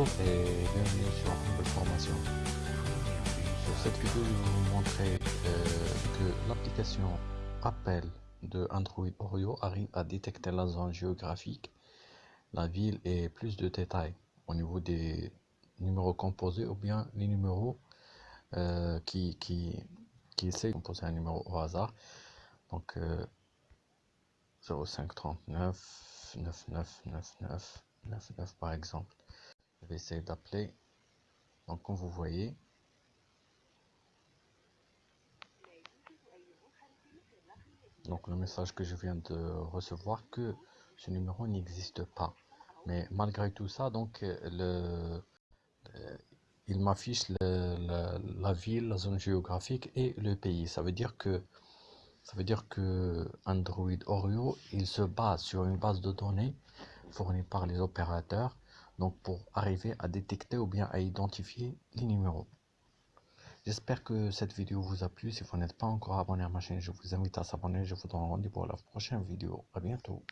Bonjour et bienvenue sur Humble Formation. Sur cette vidéo, je vais vous montrer euh, que l'application Appel de Android Oreo arrive à détecter la zone géographique, la ville et plus de détails au niveau des numéros composés ou bien les numéros euh, qui, qui, essaient de composer un numéro au hasard. Donc euh, 0539 9999 99 par exemple. Je vais essayer d'appeler. Donc comme vous voyez, donc le message que je viens de recevoir que ce numéro n'existe pas mais malgré tout ça donc le, il m'affiche la ville la zone géographique et le pays ça veut dire que ça veut dire que Android Oreo il se base sur une base de données fournie par les opérateurs donc pour arriver à détecter ou bien à identifier les numéros J'espère que cette vidéo vous a plu. Si vous n'êtes pas encore abonné à ma chaîne, je vous invite à s'abonner. Je vous donne rendez-vous pour la prochaine vidéo. À bientôt.